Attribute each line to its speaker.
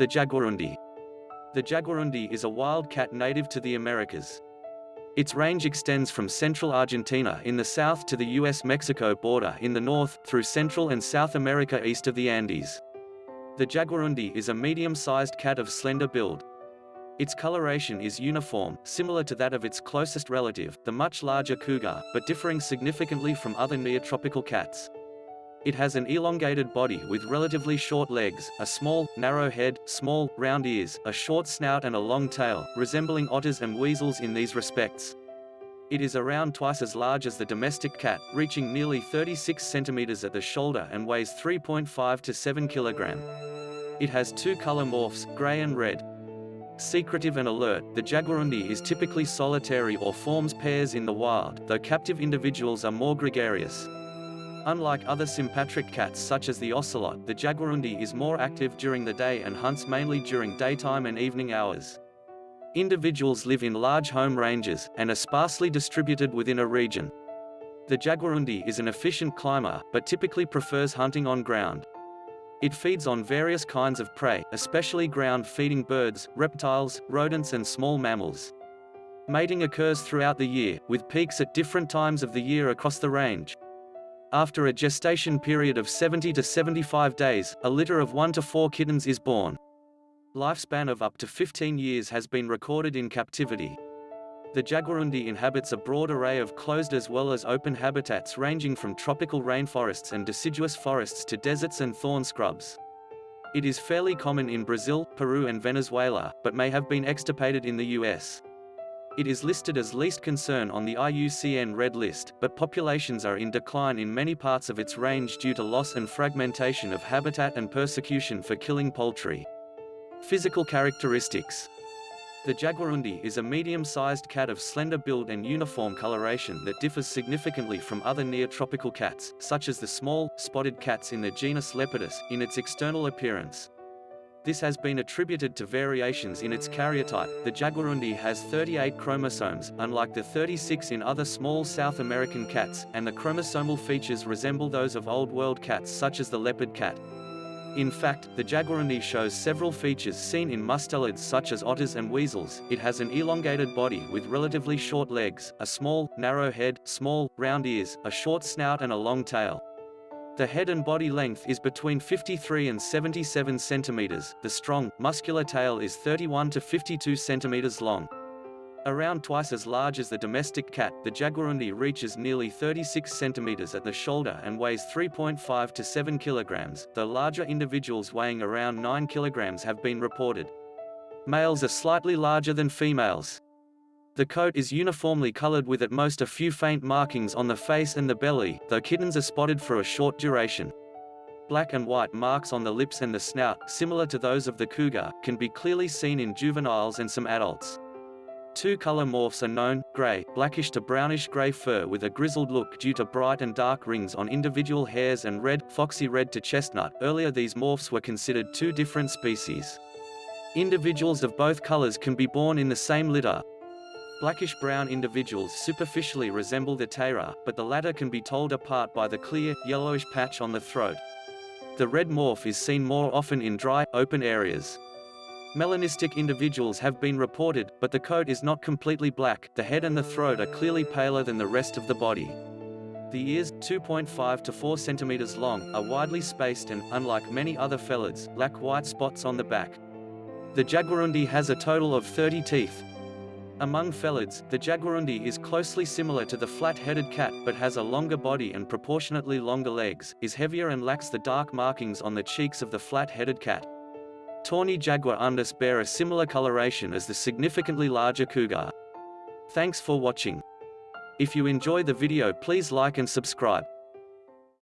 Speaker 1: The jaguarundi. The jaguarundi is a wild cat native to the Americas. Its range extends from central Argentina in the south to the US-Mexico border in the north, through Central and South America east of the Andes. The jaguarundi is a medium-sized cat of slender build. Its coloration is uniform, similar to that of its closest relative, the much larger cougar, but differing significantly from other neotropical cats. It has an elongated body with relatively short legs, a small, narrow head, small, round ears, a short snout and a long tail, resembling otters and weasels in these respects. It is around twice as large as the domestic cat, reaching nearly 36 centimeters at the shoulder and weighs 3.5 to 7 kilogram. It has two color morphs, gray and red. Secretive and alert, the jaguarundi is typically solitary or forms pairs in the wild, though captive individuals are more gregarious. Unlike other sympatric cats such as the ocelot, the jaguarundi is more active during the day and hunts mainly during daytime and evening hours. Individuals live in large home ranges, and are sparsely distributed within a region. The jaguarundi is an efficient climber, but typically prefers hunting on ground. It feeds on various kinds of prey, especially ground-feeding birds, reptiles, rodents and small mammals. Mating occurs throughout the year, with peaks at different times of the year across the range. After a gestation period of 70 to 75 days, a litter of 1 to 4 kittens is born. Lifespan of up to 15 years has been recorded in captivity. The jaguarundi inhabits a broad array of closed as well as open habitats ranging from tropical rainforests and deciduous forests to deserts and thorn scrubs. It is fairly common in Brazil, Peru and Venezuela, but may have been extirpated in the US. It is listed as least concern on the IUCN Red List, but populations are in decline in many parts of its range due to loss and fragmentation of habitat and persecution for killing poultry. Physical characteristics the jaguarundi is a medium-sized cat of slender build and uniform coloration that differs significantly from other neotropical cats, such as the small, spotted cats in the genus Leopardus, in its external appearance. This has been attributed to variations in its karyotype. The jaguarundi has 38 chromosomes, unlike the 36 in other small South American cats, and the chromosomal features resemble those of Old World cats such as the leopard cat. In fact, the jaguarundi shows several features seen in mustelids such as otters and weasels. It has an elongated body with relatively short legs, a small, narrow head, small, round ears, a short snout and a long tail. The head and body length is between 53 and 77 centimeters. The strong, muscular tail is 31 to 52 centimeters long. Around twice as large as the domestic cat, the jaguarundi reaches nearly 36 centimeters at the shoulder and weighs 3.5 to 7 kilograms, though larger individuals weighing around 9 kilograms have been reported. Males are slightly larger than females. The coat is uniformly colored with at most a few faint markings on the face and the belly, though kittens are spotted for a short duration. Black and white marks on the lips and the snout, similar to those of the cougar, can be clearly seen in juveniles and some adults. Two color morphs are known, gray, blackish to brownish-gray fur with a grizzled look due to bright and dark rings on individual hairs and red, foxy red to chestnut. Earlier these morphs were considered two different species. Individuals of both colors can be born in the same litter, Blackish-brown individuals superficially resemble the taira, but the latter can be told apart by the clear, yellowish patch on the throat. The red morph is seen more often in dry, open areas. Melanistic individuals have been reported, but the coat is not completely black, the head and the throat are clearly paler than the rest of the body. The ears, 2.5 to 4 centimeters long, are widely spaced and, unlike many other felids, lack white spots on the back. The jaguarundi has a total of 30 teeth, among felids, the jaguarundi is closely similar to the flat-headed cat but has a longer body and proportionately longer legs, is heavier and lacks the dark markings on the cheeks of the flat-headed cat. Tawny jaguarundis bear a similar coloration as the significantly larger cougar. Thanks for watching. If you enjoy the video please like and subscribe.